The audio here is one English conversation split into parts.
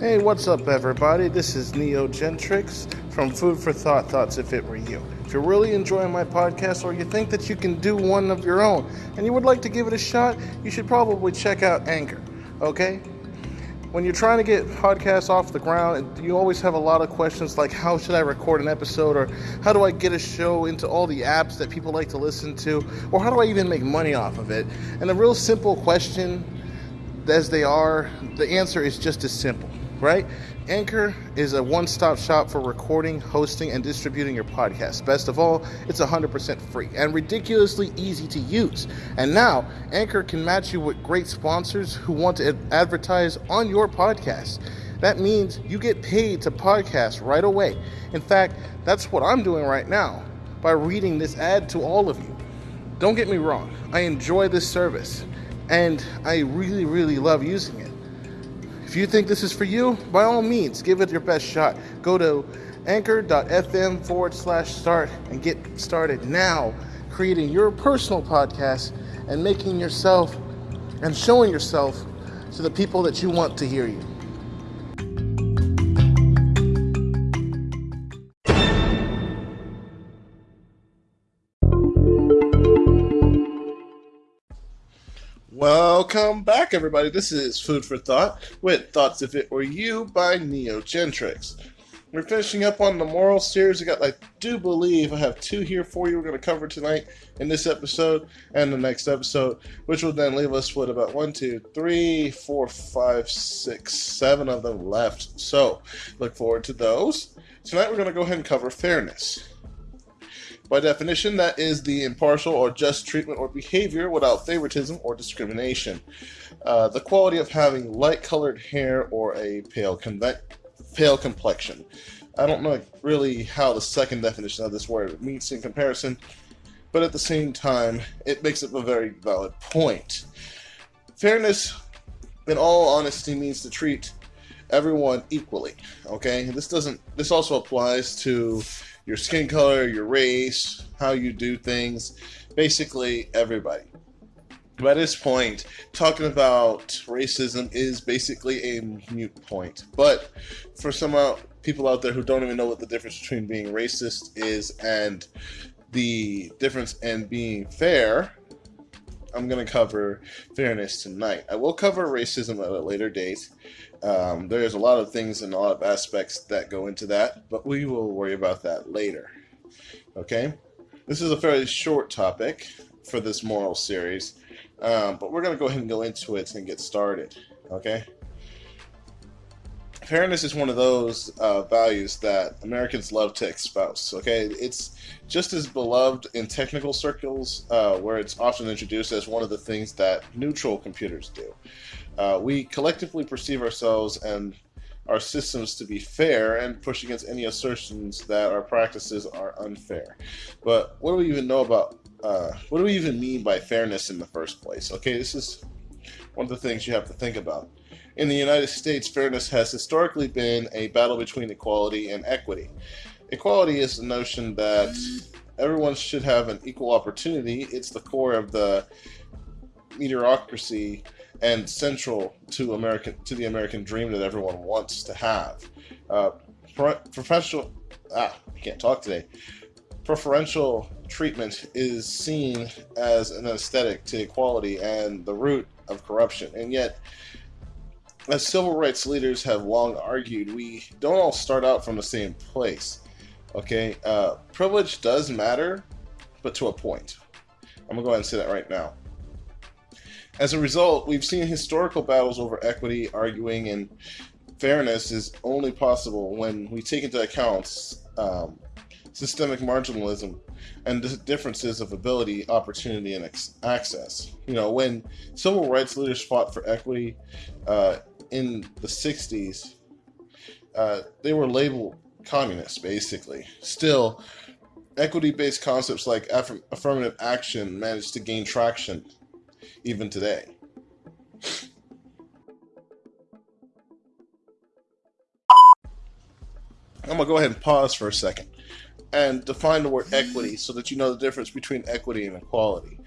Hey, what's up, everybody? This is Neo Gentrix from Food for Thought Thoughts If It Were You. If you're really enjoying my podcast or you think that you can do one of your own and you would like to give it a shot, you should probably check out Anchor, okay? When you're trying to get podcasts off the ground, you always have a lot of questions like how should I record an episode or how do I get a show into all the apps that people like to listen to or how do I even make money off of it? And a real simple question as they are, the answer is just as simple right? Anchor is a one stop shop for recording, hosting, and distributing your podcast. Best of all, it's 100% free and ridiculously easy to use. And now, Anchor can match you with great sponsors who want to advertise on your podcast. That means you get paid to podcast right away. In fact, that's what I'm doing right now by reading this ad to all of you. Don't get me wrong, I enjoy this service and I really, really love using it. If you think this is for you, by all means, give it your best shot. Go to anchor.fm forward slash start and get started now creating your personal podcast and making yourself and showing yourself to the people that you want to hear you. Back, everybody. This is Food for Thought with Thoughts If It Were You by Neo Gentrix. We're finishing up on the moral series. I got, I do believe, I have two here for you. We're going to cover tonight in this episode and the next episode, which will then leave us with about one, two, three, four, five, six, seven of them left. So, look forward to those. Tonight, we're going to go ahead and cover fairness. By definition, that is the impartial or just treatment or behavior without favoritism or discrimination. Uh, the quality of having light colored hair or a pale, conve- pale complexion. I don't know really how the second definition of this word meets in comparison, but at the same time, it makes up a very valid point. Fairness, in all honesty, means to treat everyone equally. Okay, this doesn't. This also applies to your skin color, your race, how you do things, basically everybody. By this point, talking about racism is basically a mute point. But for some people out there who don't even know what the difference between being racist is and the difference in being fair, I'm going to cover fairness tonight. I will cover racism at a later date. Um, there's a lot of things and a lot of aspects that go into that, but we will worry about that later. Okay? This is a fairly short topic for this moral series, um, but we're going to go ahead and go into it and get started. Okay? Fairness is one of those uh, values that Americans love to espouse. Okay, it's just as beloved in technical circles, uh, where it's often introduced as one of the things that neutral computers do. Uh, we collectively perceive ourselves and our systems to be fair and push against any assertions that our practices are unfair. But what do we even know about, uh, what do we even mean by fairness in the first place? Okay, this is one of the things you have to think about. In the United States, fairness has historically been a battle between equality and equity. Equality is the notion that everyone should have an equal opportunity. It's the core of the meritocracy and central to American to the American dream that everyone wants to have. Uh, professional, ah, I can't talk today. Preferential treatment is seen as an aesthetic to equality and the root of corruption, and yet. As civil rights leaders have long argued, we don't all start out from the same place. Okay, uh, privilege does matter, but to a point. I'm gonna go ahead and say that right now. As a result, we've seen historical battles over equity, arguing, and fairness is only possible when we take into account um, systemic marginalism and the differences of ability, opportunity, and access. You know, when civil rights leaders fought for equity uh, in the 60s, uh, they were labeled communists, basically. Still, equity based concepts like aff- affirmative action managed to gain traction even today. I'm going to go ahead and pause for a second and define the word equity so that you know the difference between equity and equality.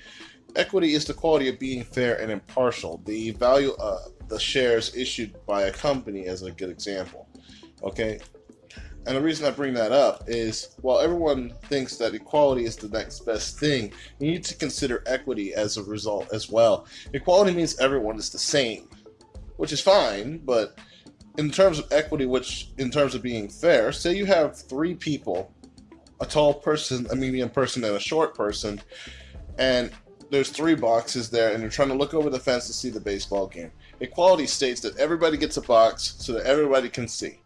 Equity is the quality of being fair and impartial. The value of the shares issued by a company as a good example. Okay? And the reason I bring that up is while everyone thinks that equality is the next best thing, you need to consider equity as a result as well. Equality means everyone is the same, which is fine, but in terms of equity, which in terms of being fair, say you have three people a tall person, a medium person, and a short person, and there's three boxes there, and you're trying to look over the fence to see the baseball game. Equality states that everybody gets a box so that everybody can see.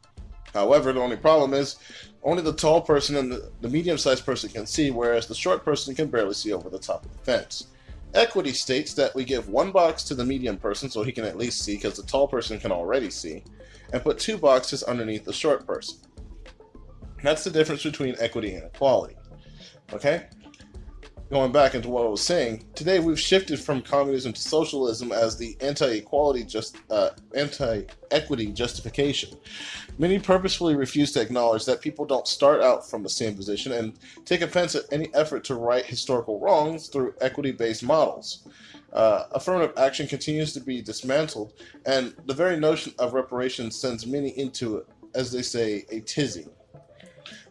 However, the only problem is only the tall person and the, the medium-sized person can see, whereas the short person can barely see over the top of the fence. Equity states that we give one box to the medium person so he can at least see because the tall person can already see, and put two boxes underneath the short person. That's the difference between equity and equality. Okay? Going back into what I was saying, today we've shifted from communism to socialism as the anti-equality just uh, anti-equity justification. Many purposefully refuse to acknowledge that people don't start out from the same position and take offense at any effort to right historical wrongs through equity-based models. Uh, affirmative action continues to be dismantled, and the very notion of reparations sends many into, as they say, a tizzy.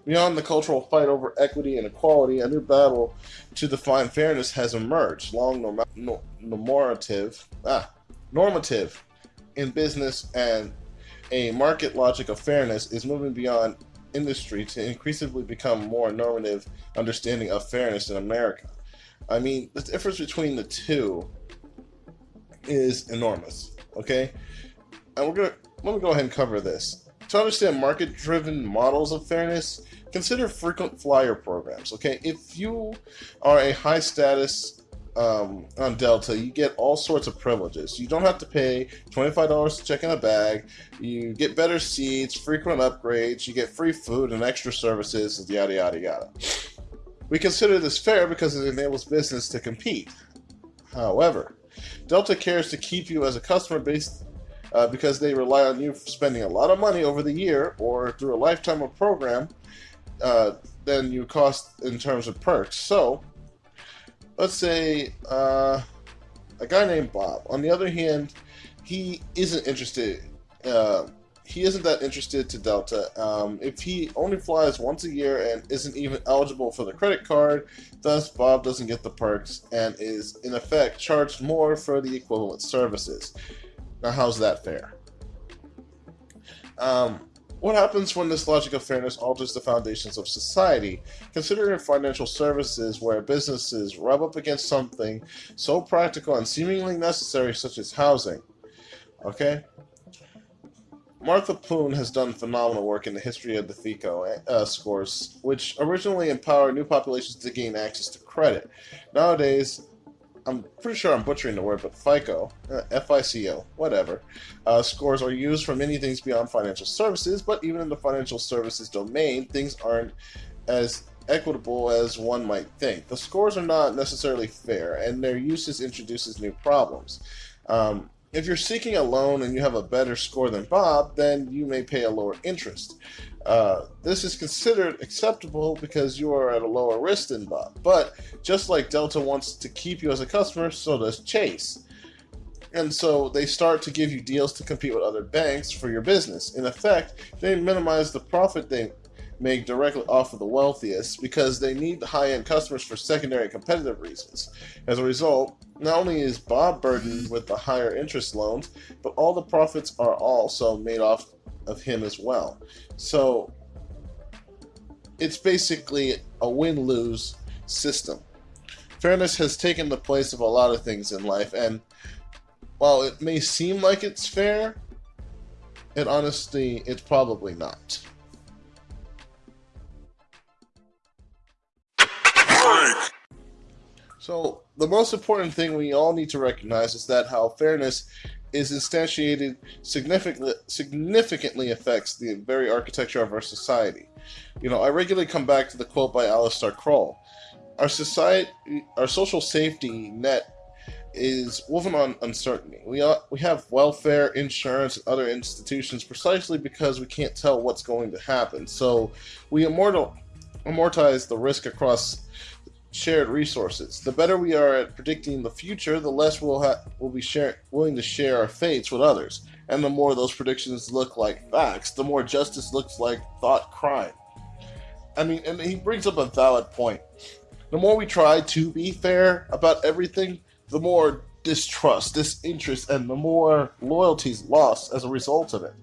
Beyond the cultural fight over equity and equality, a new battle to define fairness has emerged. Long norm normative, ah, normative in business and a market logic of fairness is moving beyond industry to increasingly become more normative understanding of fairness in America. I mean, the difference between the two is enormous. Okay, and we're gonna let me go ahead and cover this. To understand market-driven models of fairness, consider frequent flyer programs. Okay, if you are a high status um, on Delta, you get all sorts of privileges. You don't have to pay $25 to check in a bag. You get better seats, frequent upgrades. You get free food and extra services, yada yada yada. We consider this fair because it enables business to compete. However, Delta cares to keep you as a customer base uh, because they rely on you spending a lot of money over the year or through a lifetime of program uh, than you cost in terms of perks. So, let's say uh, a guy named Bob. On the other hand, he isn't interested. Uh, he isn't that interested to Delta. Um, if he only flies once a year and isn't even eligible for the credit card, thus Bob doesn't get the perks and is in effect charged more for the equivalent services. Now, how's that fair? Um, what happens when this logic of fairness alters the foundations of society? Considering financial services where businesses rub up against something so practical and seemingly necessary such as housing. Okay? Martha Poon has done phenomenal work in the history of the FICO uh, scores, which originally empowered new populations to gain access to credit. Nowadays, I'm pretty sure I'm butchering the word, but FICO, uh, F-I-C-O, whatever, uh, scores are used for many things beyond financial services, but even in the financial services domain, things aren't as equitable as one might think. The scores are not necessarily fair, and their usage introduces new problems. Um, if you're seeking a loan and you have a better score than Bob, then you may pay a lower interest. Uh, this is considered acceptable because you are at a lower risk than Bob. But just like Delta wants to keep you as a customer, so does Chase. And so they start to give you deals to compete with other banks for your business. In effect, they minimize the profit they make directly off of the wealthiest because they need the high-end customers for secondary competitive reasons. As a result, not only is Bob burdened with the higher interest loans, but all the profits are also made off of him as well. So it's basically a win-lose system. Fairness has taken the place of a lot of things in life, and while it may seem like it's fair, it honestly, it's probably not. So, the most important thing we all need to recognize is that how fairness is instantiated significantly, significantly affects the very architecture of our society. You know, I regularly come back to the quote by Alistair Croll. Our society, our social safety net is woven on uncertainty. We, are, we have welfare, insurance, and other institutions precisely because we can't tell what's going to happen. So we immortal, amortize the risk across shared resources. The better we are at predicting the future, the less we'll, ha- we'll be share- willing to share our fates with others. And the more those predictions look like facts, the more justice looks like thought crime. I mean, and he brings up a valid point. The more we try to be fair about everything, the more distrust, disinterest, and the more loyalties lost as a result of it.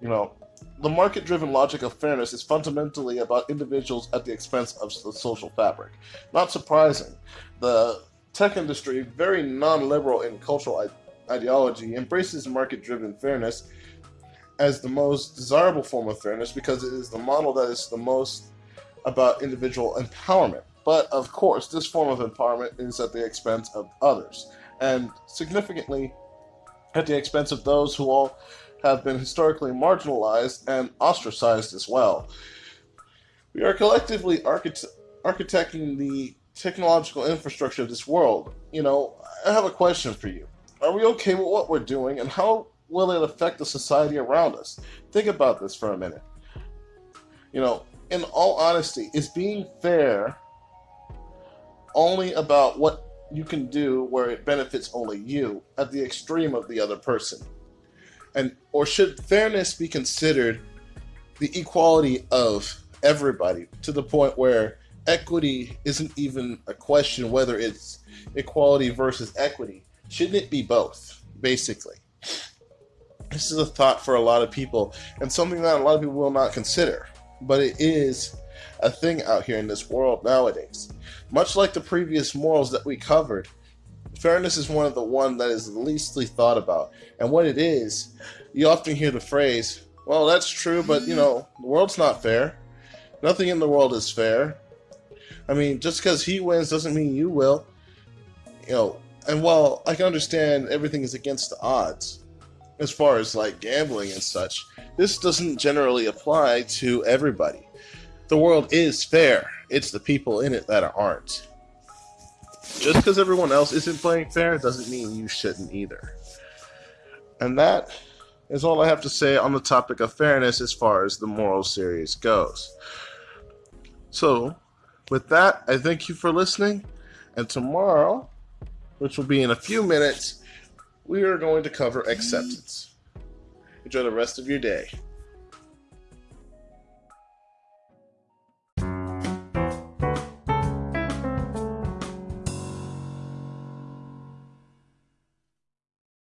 You know, the market driven logic of fairness is fundamentally about individuals at the expense of the social fabric. Not surprising. The tech industry, very non liberal in cultural ideology, embraces market driven fairness as the most desirable form of fairness because it is the model that is the most about individual empowerment. But of course, this form of empowerment is at the expense of others, and significantly at the expense of those who all have been historically marginalized and ostracized as well. We are collectively archite- architecting the technological infrastructure of this world. You know, I have a question for you. Are we okay with what we're doing, and how will it affect the society around us? Think about this for a minute. You know, in all honesty, is being fair only about what you can do where it benefits only you at the extreme of the other person? And or should fairness be considered the equality of everybody to the point where equity isn't even a question whether it's equality versus equity. Shouldn't it be both, basically? This is a thought for a lot of people and something that a lot of people will not consider but it is a thing out here in this world nowadays. Much like the previous morals that we covered, fairness is one of the one that is leastly thought about. And what it is, you often hear the phrase, well, that's true, but you know, the world's not fair. Nothing in the world is fair. I mean, just because he wins doesn't mean you will. You know, and while I can understand everything is against the odds, as far as like gambling and such, this doesn't generally apply to everybody. The world is fair, it's the people in it that aren't. Just because everyone else isn't playing fair doesn't mean you shouldn't either. And that is all I have to say on the topic of fairness as far as the moral series goes. So, with that, I thank you for listening, and tomorrow, which will be in a few minutes, we are going to cover acceptance. Enjoy the rest of your day.